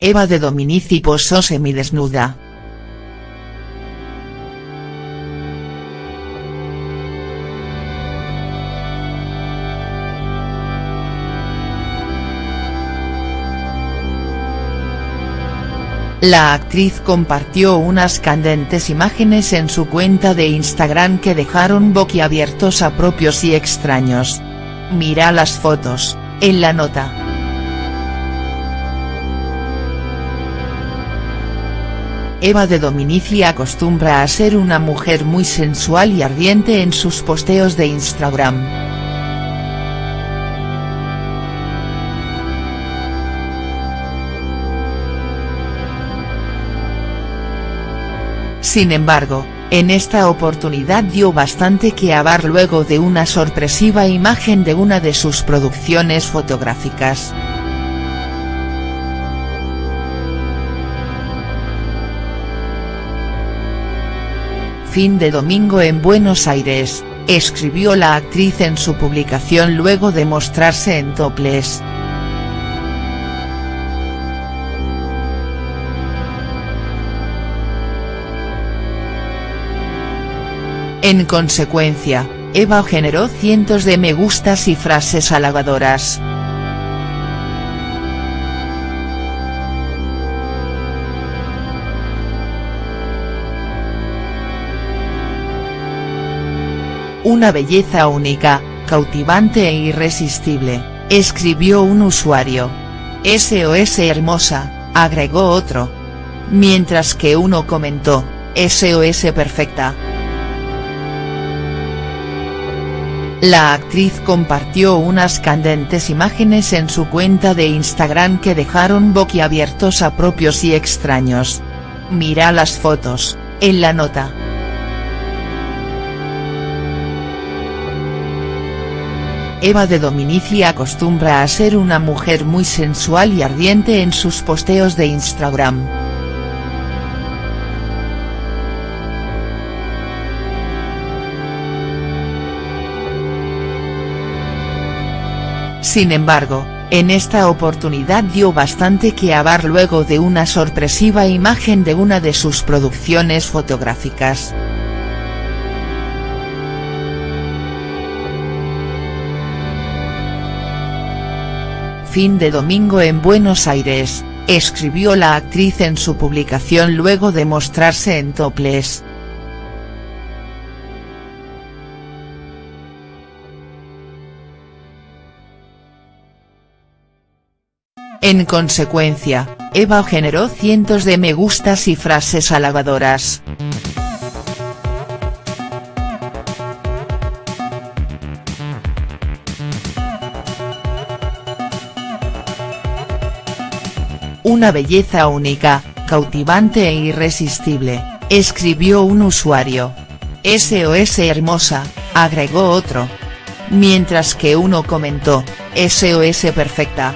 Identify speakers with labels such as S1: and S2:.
S1: Eva de Dominici posó semidesnuda. La actriz compartió unas candentes imágenes en su cuenta de Instagram que dejaron boquiabiertos a propios y extraños. Mira las fotos, en la nota. Eva de Dominici acostumbra a ser una mujer muy sensual y ardiente en sus posteos de Instagram. Sin embargo, en esta oportunidad dio bastante que hablar luego de una sorpresiva imagen de una de sus producciones fotográficas. Fin de domingo en Buenos Aires, escribió la actriz en su publicación luego de mostrarse en topless. En consecuencia, Eva generó cientos de me gustas y frases halagadoras. Una belleza única, cautivante e irresistible, escribió un usuario. SOS hermosa, agregó otro. Mientras que uno comentó, SOS perfecta. La actriz compartió unas candentes imágenes en su cuenta de Instagram que dejaron boquiabiertos a propios y extraños. Mira las fotos, en la nota. Eva de Dominici acostumbra a ser una mujer muy sensual y ardiente en sus posteos de Instagram. Sin embargo, en esta oportunidad dio bastante que hablar luego de una sorpresiva imagen de una de sus producciones fotográficas. Fin de domingo en Buenos Aires, escribió la actriz en su publicación luego de mostrarse en topless. En consecuencia, Eva generó cientos de me gustas y frases halagadoras. Una belleza única, cautivante e irresistible, escribió un usuario. SOS hermosa, agregó otro. Mientras que uno comentó, SOS perfecta.